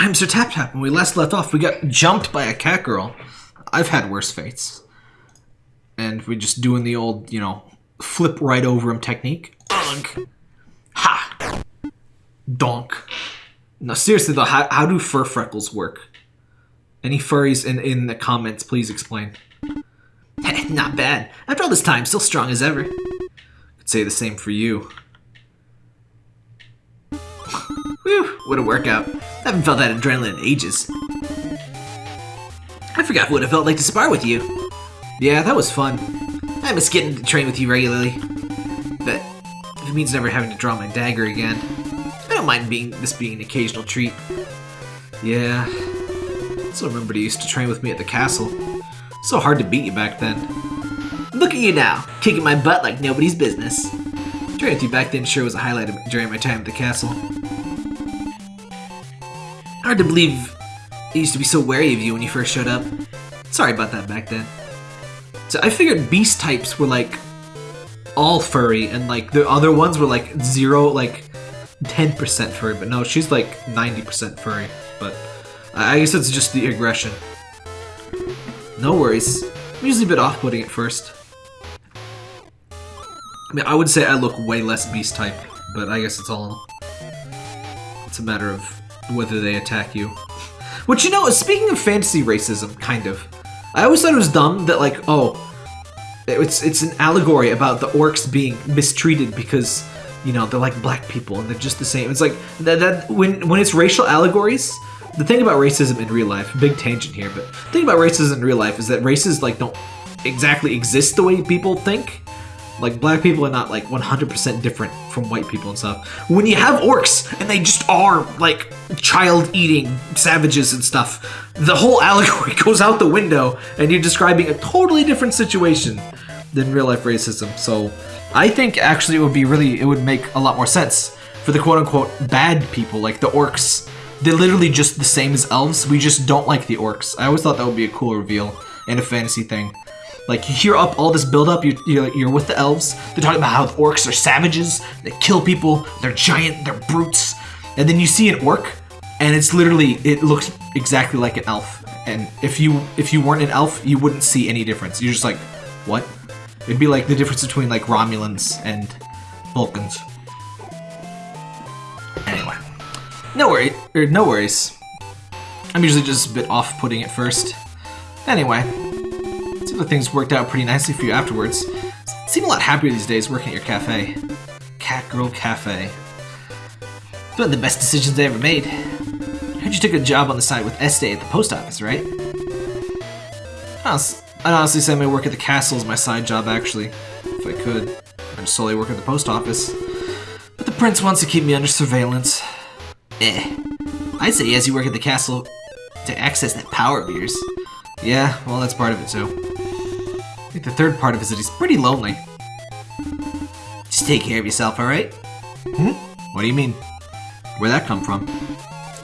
I'm Sir Tap Tap. When we last left off, we got jumped by a cat girl. I've had worse fates. And we're just doing the old, you know, flip right over him technique. Ugh. Ha! Donk. No, seriously though, how, how do fur freckles work? Any furries in, in the comments, please explain. Not bad. After all this time, still strong as ever. Could say the same for you. Whew, what a workout. I haven't felt that adrenaline in ages. I forgot what it felt like to spar with you. Yeah, that was fun. I miss getting to train with you regularly. But it means never having to draw my dagger again, I don't mind being this being an occasional treat. Yeah. So remember you used to train with me at the castle. So hard to beat you back then. Look at you now, kicking my butt like nobody's business. Training with you back then sure was a highlight during my time at the castle. Hard to believe I used to be so wary of you when you first showed up. Sorry about that back then. So I figured beast types were like all furry and like the other ones were like zero, like 10% furry, but no, she's like 90% furry. But I guess it's just the aggression. No worries. I'm usually a bit off-putting at first. I mean, I would say I look way less beast type, but I guess it's all... It's a matter of whether they attack you. Which, you know, speaking of fantasy racism, kind of. I always thought it was dumb that, like, oh, it's it's an allegory about the orcs being mistreated because, you know, they're like black people and they're just the same. It's like, that, that when, when it's racial allegories, the thing about racism in real life, big tangent here, but the thing about racism in real life is that races, like, don't exactly exist the way people think. Like, black people are not, like, 100% different from white people and stuff. When you have orcs, and they just are, like, child-eating savages and stuff, the whole allegory goes out the window, and you're describing a totally different situation than real-life racism. So, I think, actually, it would be really, it would make a lot more sense for the quote-unquote bad people, like the orcs. They're literally just the same as elves, we just don't like the orcs. I always thought that would be a cool reveal in a fantasy thing. Like, you hear up all this buildup. You you know you're with the elves, they're talking about how the orcs are savages, they kill people, they're giant, they're brutes, and then you see an orc, and it's literally, it looks exactly like an elf. And if you if you weren't an elf, you wouldn't see any difference. You're just like, what? It'd be like the difference between like Romulans and Vulcans. Anyway, no worry, or no worries. I'm usually just a bit off-putting at first. Anyway, seems like things worked out pretty nicely for you afterwards. Seem a lot happier these days working at your cafe. Cat Girl Cafe. It's one of the best decisions I ever made. I heard you took a job on the side with Este at the post office, right? I'd honestly say my work at the castle is my side job, actually. If I could, I'd solely work at the post office. But the prince wants to keep me under surveillance. Eh. I'd say as you work at the castle to access that power of yours. Yeah, well, that's part of it, too. Think the third part of it is that he's pretty lonely. Just take care of yourself, alright? Hmm? What do you mean? Where'd that come from?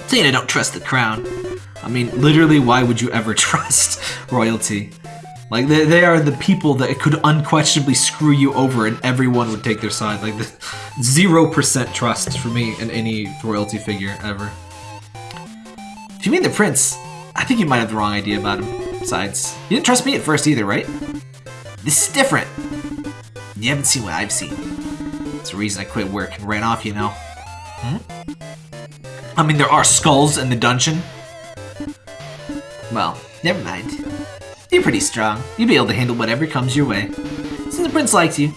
Saying I don't trust the crown. I mean, literally, why would you ever trust royalty? Like, they, they are the people that could unquestionably screw you over and everyone would take their side. Like, 0% trust for me in any royalty figure ever. If you mean the prince, I think you might have the wrong idea about him. Besides, you didn't trust me at first either, right? This is different. You haven't seen what I've seen. It's the reason I quit work and ran off, you know. Hmm? I mean, there are skulls in the dungeon. Well, never mind. You're pretty strong. You'll be able to handle whatever comes your way. Since the prince likes you,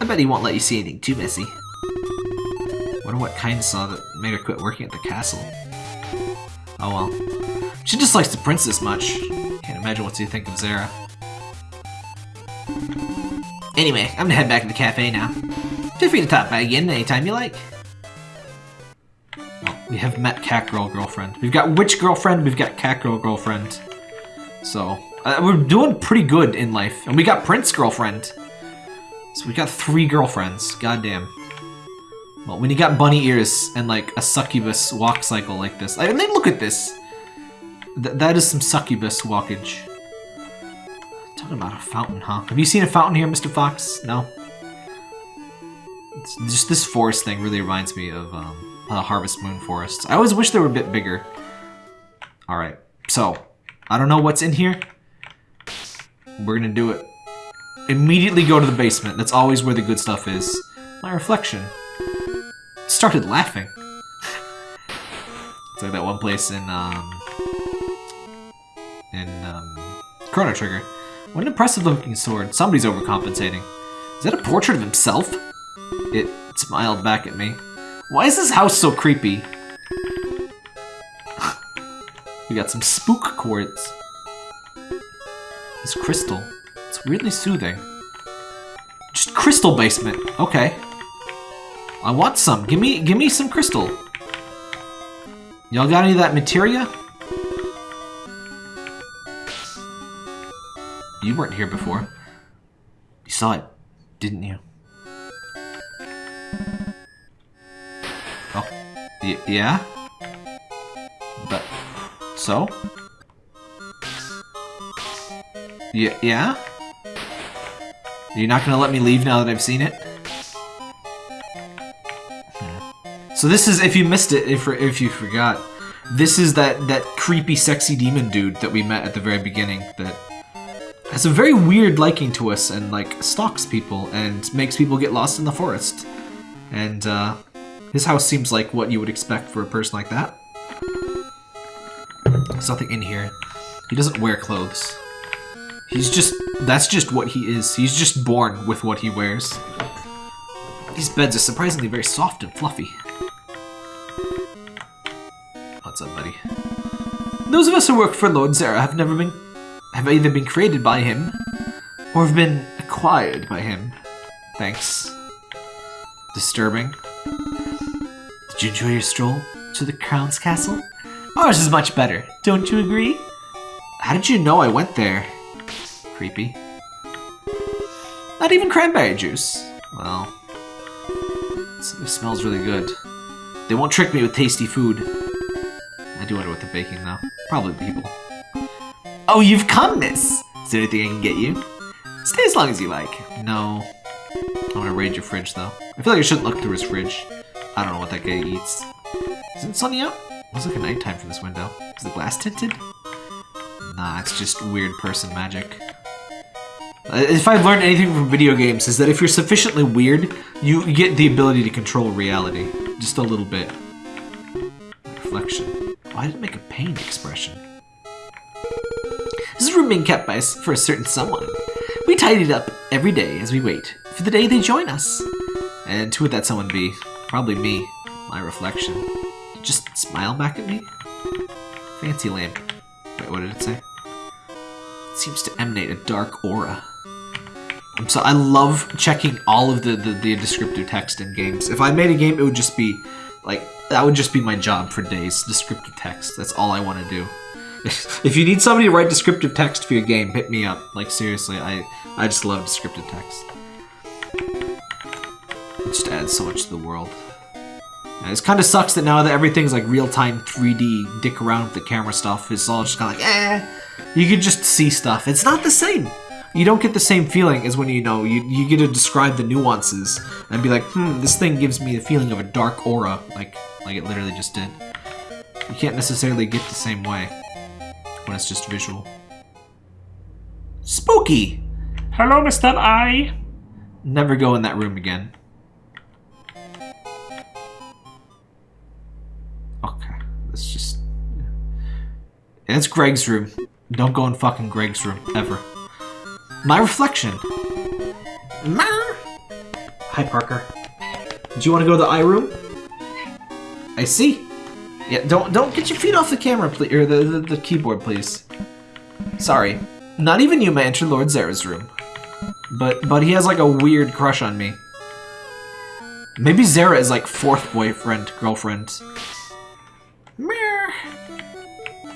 I bet he won't let you see anything too messy. Wonder what kind saw that made her quit working at the castle. Oh well. She just likes the princess much. Can't imagine what you think of Zera. Anyway, I'm gonna head back to the cafe now. Feel free to stop by again anytime you like. We have met Catgirl Girlfriend. We've got Witch Girlfriend, we've got Catgirl Girlfriend. So, uh, we're doing pretty good in life. And we got Prince Girlfriend. So we got three girlfriends. Goddamn. Well, when you got bunny ears and like a succubus walk cycle like this. I mean, look at this. Th that is some succubus walkage. Talking about a fountain, huh? Have you seen a fountain here, Mr. Fox? No? It's just this forest thing really reminds me of um, uh, Harvest Moon forests. I always wish they were a bit bigger. Alright, so, I don't know what's in here. We're gonna do it. Immediately go to the basement. That's always where the good stuff is. My reflection started laughing. it's like that one place in, um... In, um... Chrono Trigger. What an impressive looking sword. Somebody's overcompensating. Is that a portrait of himself? It smiled back at me. Why is this house so creepy? we got some spook quartz. This crystal. It's weirdly soothing. Just crystal basement. Okay. I want some. Give me give me some crystal. Y'all got any of that materia? You weren't here before. You saw it, didn't you? Oh. Y yeah? But... So? Y yeah? You're not gonna let me leave now that I've seen it? Hmm. So this is, if you missed it, if, if you forgot, this is that, that creepy sexy demon dude that we met at the very beginning that has a very weird liking to us and like stalks people and makes people get lost in the forest. And uh, his house seems like what you would expect for a person like that. There's nothing in here. He doesn't wear clothes. He's just, that's just what he is. He's just born with what he wears. These beds are surprisingly very soft and fluffy. What's up, buddy? Those of us who work for Lord Zera have never been have either been created by him or have been acquired by him. Thanks. Disturbing. Did you enjoy your stroll to the Crown's castle? Ours is much better, don't you agree? How did you know I went there? Creepy. Not even cranberry juice. Well, it smells really good. They won't trick me with tasty food. I do wonder what they're baking though. Probably people. Oh, you've come, miss! Is there anything I can get you? Stay as long as you like. No. I want to raid your fridge, though. I feel like I shouldn't look through his fridge. I don't know what that guy eats. Isn't it sunny out? Looks like a nighttime from this window. Is the glass tinted? Nah, it's just weird person magic. Uh, if I've learned anything from video games, is that if you're sufficiently weird, you get the ability to control reality. Just a little bit. Reflection. Why did it make a pained expression? This room being kept by for a certain someone. We tidy it up every day as we wait for the day they join us. And who would that someone be? Probably me, my reflection. Just smile back at me? Fancy lamp. Wait, what did it say? It seems to emanate a dark aura. I'm so I love checking all of the, the, the descriptive text in games. If I made a game, it would just be like that would just be my job for days. Descriptive text. That's all I want to do. if you need somebody to write descriptive text for your game, hit me up. Like seriously, I I just love descriptive text. It just adds so much to the world. And it kind of sucks that now that everything's like real-time 3D, dick around with the camera stuff, it's all just kind of like, eh. You can just see stuff. It's not the same. You don't get the same feeling as when you know, you, you get to describe the nuances and be like, hmm, this thing gives me the feeling of a dark aura, like, like it literally just did. You can't necessarily get the same way when it's just visual. Spooky! Hello, Mr. I. Never go in that room again. Okay, let's just... And it's Greg's room. Don't go in fucking Greg's room, ever. My reflection! Hi, Parker. Do you want to go to the eye room? I see. Yeah, don't don't get your feet off the camera, please, or the, the, the keyboard, please. Sorry, not even you may enter Lord Zera's room. But but he has like a weird crush on me. Maybe Zera is like fourth boyfriend, girlfriend.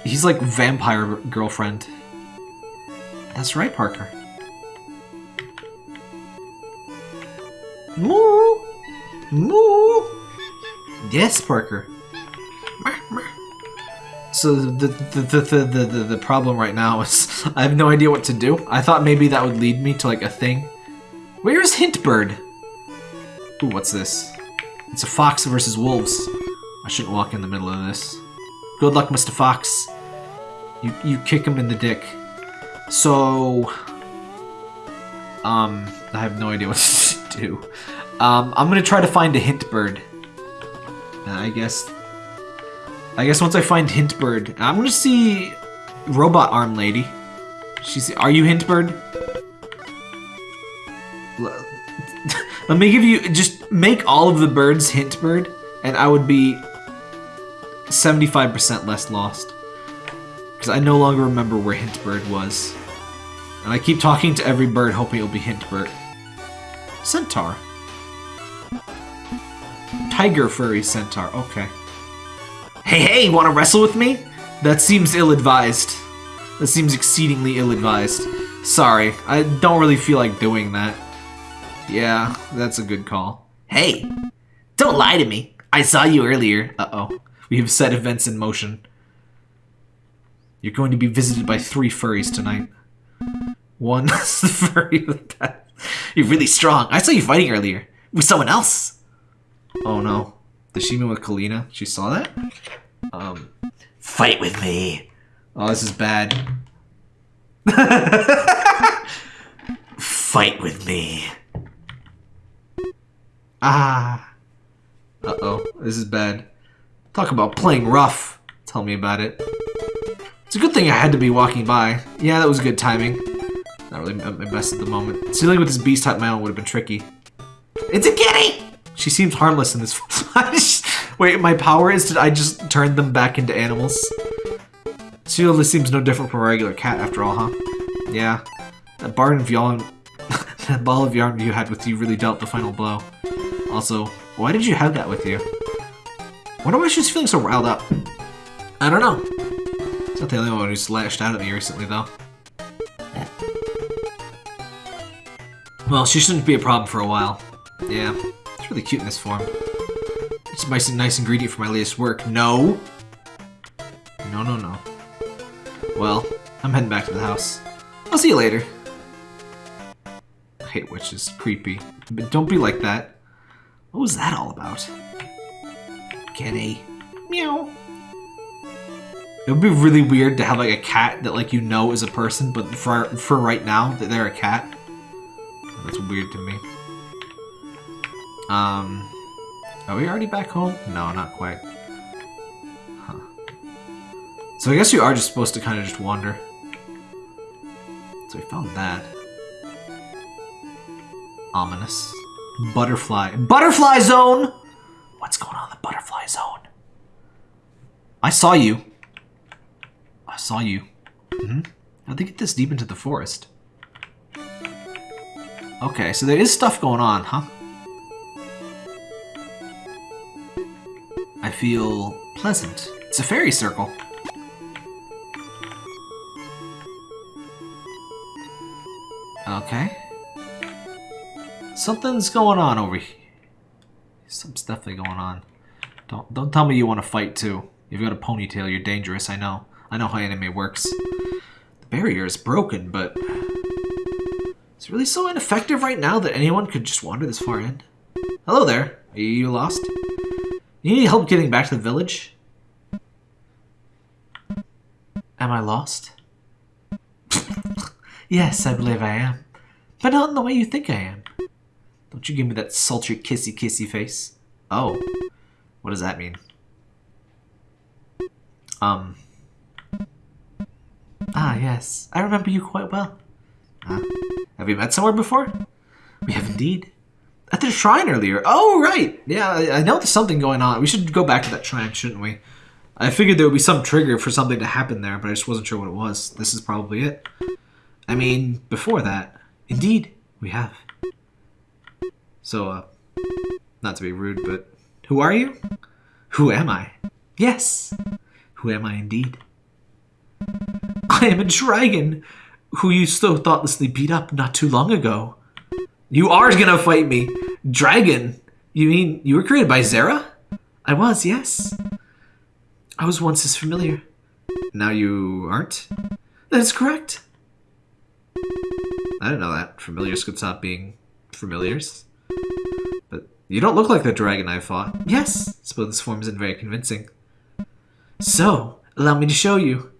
He's like vampire girlfriend. That's right, Parker. Moo! Moo! Yes, Parker. So the the, the, the, the, the, problem right now is I have no idea what to do. I thought maybe that would lead me to like a thing. Where's Hintbird? Ooh, what's this? It's a fox versus wolves. I shouldn't walk in the middle of this. Good luck, Mr. Fox. You you kick him in the dick. So, um, I have no idea what to do. Um, I'm gonna try to find a hint bird. I guess. I guess once I find hint bird, I'm gonna see robot arm lady. She's. Are you hint bird? Let me give you just make all of the birds hint bird, and I would be 75% less lost. Because I no longer remember where Hintbird was. And I keep talking to every bird hoping it'll be Hintbird. Centaur. Tiger furry centaur, okay. Hey, hey, wanna wrestle with me? That seems ill-advised. That seems exceedingly ill-advised. Sorry, I don't really feel like doing that. Yeah, that's a good call. Hey, don't lie to me. I saw you earlier. Uh-oh. We have set events in motion. You're going to be visited by three furries tonight. One the furry. You're really strong. I saw you fighting earlier. With someone else. Oh no. She mean with Kalina? She saw that? Um. Fight with me. Oh, this is bad. Fight with me. Ah. Uh oh. This is bad. Talk about playing rough. Tell me about it. It's a good thing I had to be walking by. Yeah, that was good timing. Not really my best at the moment. Dealing with this beast type my own would have been tricky. It's a kitty! She seems harmless in this. Wait, my power is to I just turned them back into animals. Sheila seems no different from a regular cat after all, huh? Yeah. That bar of yarn, that ball of yarn you had with you really dealt the final blow. Also, why did you have that with you? Wonder why she's feeling so riled up. I don't know. It's not the only one who's lashed out at me recently, though. Well, she shouldn't be a problem for a while. Yeah, it's really cute in this form. It's a nice, nice ingredient for my latest work. No! No, no, no. Well, I'm heading back to the house. I'll see you later. I hate witches. Creepy. But don't be like that. What was that all about? Kitty. Meow. It would be really weird to have like a cat that like you know is a person, but for for right now that they're a cat. That's weird to me. Um, are we already back home? No, not quite. Huh. So I guess you are just supposed to kind of just wander. So we found that. Ominous. Butterfly. Butterfly zone! What's going on in the butterfly zone? I saw you. I saw you. Mm-hmm. How'd they get this deep into the forest? Okay, so there is stuff going on, huh? Feel pleasant. It's a fairy circle. Okay. Something's going on over here. Something's definitely going on. Don't don't tell me you want to fight too. You've got a ponytail, you're dangerous, I know. I know how anime works. The barrier is broken, but... It's really so ineffective right now that anyone could just wander this far in? Hello there. Are you lost? You need help getting back to the village? Am I lost? yes, I believe I am. But not in the way you think I am. Don't you give me that sultry kissy kissy face. Oh. What does that mean? Um. Ah, yes. I remember you quite well. Huh? Have we met somewhere before? We have indeed. At the shrine earlier. Oh, right. Yeah, I, I know there's something going on. We should go back to that shrine, shouldn't we? I figured there would be some trigger for something to happen there, but I just wasn't sure what it was. This is probably it. I mean, before that, indeed, we have. So, uh, not to be rude, but who are you? Who am I? Yes, who am I indeed? I am a dragon who you so thoughtlessly beat up not too long ago. You are gonna fight me. Dragon? You mean you were created by Zera? I was, yes. I was once his familiar. Now you aren't? That is correct. I didn't know that. Familiars could stop being familiars. But you don't look like the dragon I fought. Yes, suppose this form isn't very convincing. So, allow me to show you.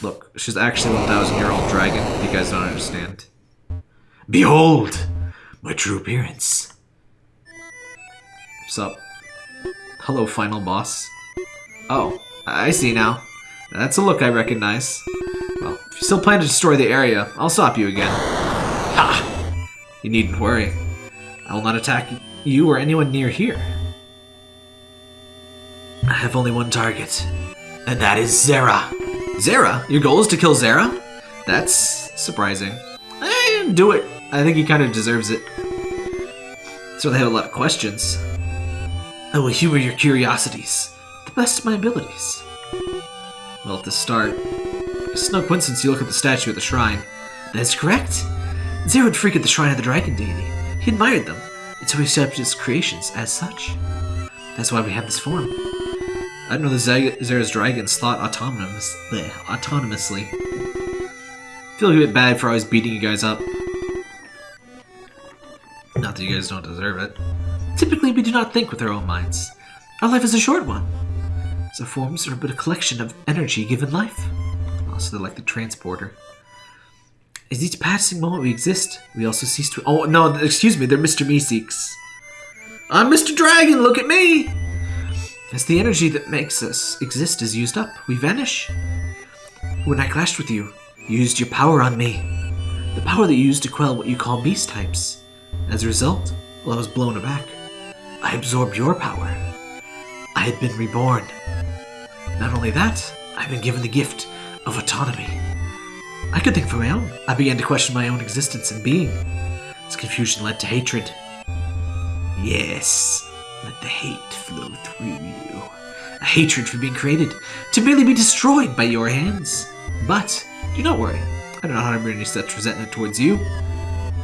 Look, she's actually a 1,000 year old dragon. You guys don't understand. Behold, my true appearance. What's up? Hello, final boss. Oh, I see now. That's a look I recognize. Well, if you still plan to destroy the area, I'll stop you again. Ha! You needn't worry. I will not attack you or anyone near here. I have only one target, and that is Zera. Zera? Your goal is to kill Zera? That's surprising. Eh, do it. I think he kind of deserves it. So they have a lot of questions. I will humor your curiosities, the best of my abilities. Well, to start, it's no coincidence you look at the statue at the shrine. That's correct. Zera would freak at the shrine of the dragon deity. He admired them, and so he accepted his creations as such. That's why we have this form. I didn't know the Zera's dragons thought autonomous, bleh, autonomously. feel a bit bad for always beating you guys up. Not that you guys don't deserve it. Typically, we do not think with our own minds. Our life is a short one. So forms are but a collection of energy given life. Also, they're like the transporter. As each passing moment we exist, we also cease to. Oh no! Excuse me, they're Mr. Meeseeks. I'm Mr. Dragon. Look at me. As the energy that makes us exist is used up, we vanish. When I clashed with you, you used your power on me. The power that you used to quell what you call beast types. As a result, while I was blown aback, I absorbed your power. I had been reborn. Not only that, I've been given the gift of autonomy. I could think for my own. I began to question my own existence and being. This confusion led to hatred. Yes, let the hate flow through you. A hatred for being created, to merely be destroyed by your hands. But, do not worry. I do not harbor any such resentment towards you.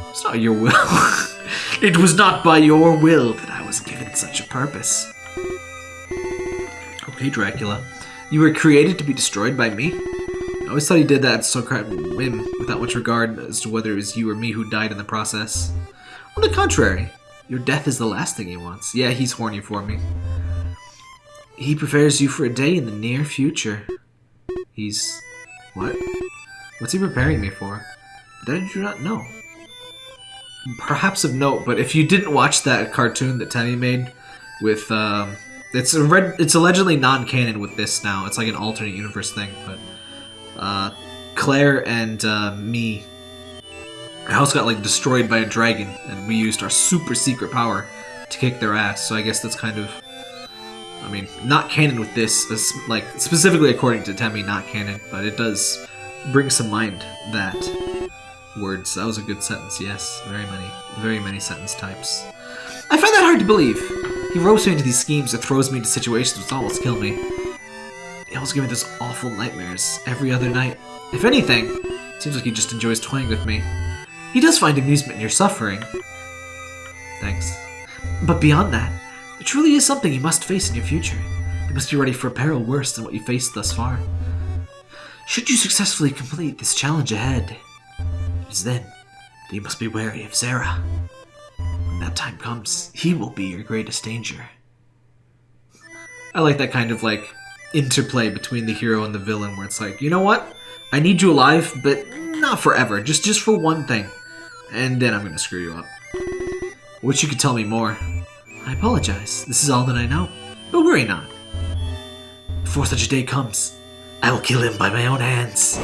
It's not your will. it was not by your will that I was given such a purpose. Okay, Dracula. You were created to be destroyed by me? I always thought you did that so whim, without much regard as to whether it was you or me who died in the process. On the contrary, your death is the last thing he wants. Yeah, he's horny for me. He prepares you for a day in the near future. He's... what? What's he preparing me for? That I do not know. Perhaps of note, but if you didn't watch that cartoon that Temmie made with, um, it's a red, it's allegedly non-canon with this now. It's like an alternate universe thing, but uh, Claire and uh, me, our house got like destroyed by a dragon, and we used our super secret power to kick their ass. So I guess that's kind of, I mean, not canon with this, as, like specifically according to Temmie, not canon, but it does bring to mind that words. That was a good sentence. Yes, very many, very many sentence types. I find that hard to believe. He ropes me into these schemes that throws me into situations that almost kill me. He almost gives me those awful nightmares every other night. If anything, seems like he just enjoys toying with me. He does find amusement in your suffering. Thanks. But beyond that, it truly is something you must face in your future. You must be ready for a peril worse than what you faced thus far. Should you successfully complete this challenge ahead, it is then that you must be wary of Zera. When that time comes, he will be your greatest danger. I like that kind of like interplay between the hero and the villain where it's like, you know what? I need you alive, but not forever. Just just for one thing. And then I'm gonna screw you up. Wish you could tell me more. I apologize. This is all that I know. But worry not. Before such a day comes, I will kill him by my own hands.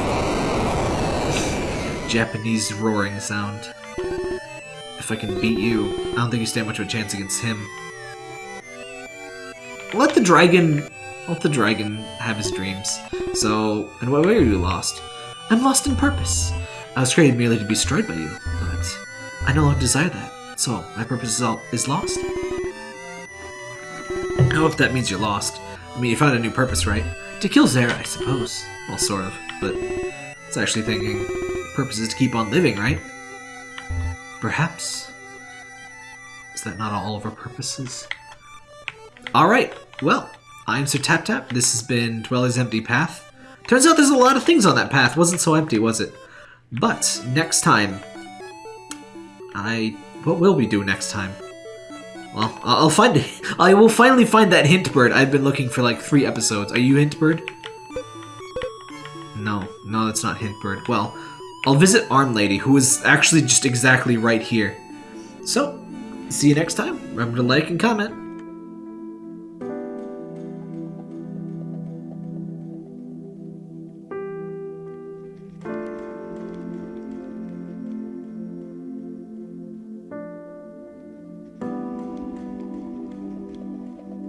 Japanese roaring sound. If I can beat you, I don't think you stand much of a chance against him. Let the dragon let the dragon have his dreams. So, in what way are you lost? I'm lost in purpose. I was created merely to be destroyed by you, I no longer desire that. So, my purpose is, lost. I don't know if that means you're lost. I mean, you found a new purpose, right? To kill Zera, I suppose. Well, sort of. But it's actually thinking purpose is to keep on living, right? Perhaps. Is that not all of our purposes? Alright, well, I'm Sir Tap Tap. This has been Dweller's Empty Path. Turns out there's a lot of things on that path. Wasn't so empty, was it? But next time, I what will we do next time? Well, I'll find it. I will finally find that hint bird. I've been looking for like three episodes. Are you hint bird? No, No, that's not Hintbird. Well, I'll visit Arm Lady, who is actually just exactly right here. So, see you next time. Remember to like and comment.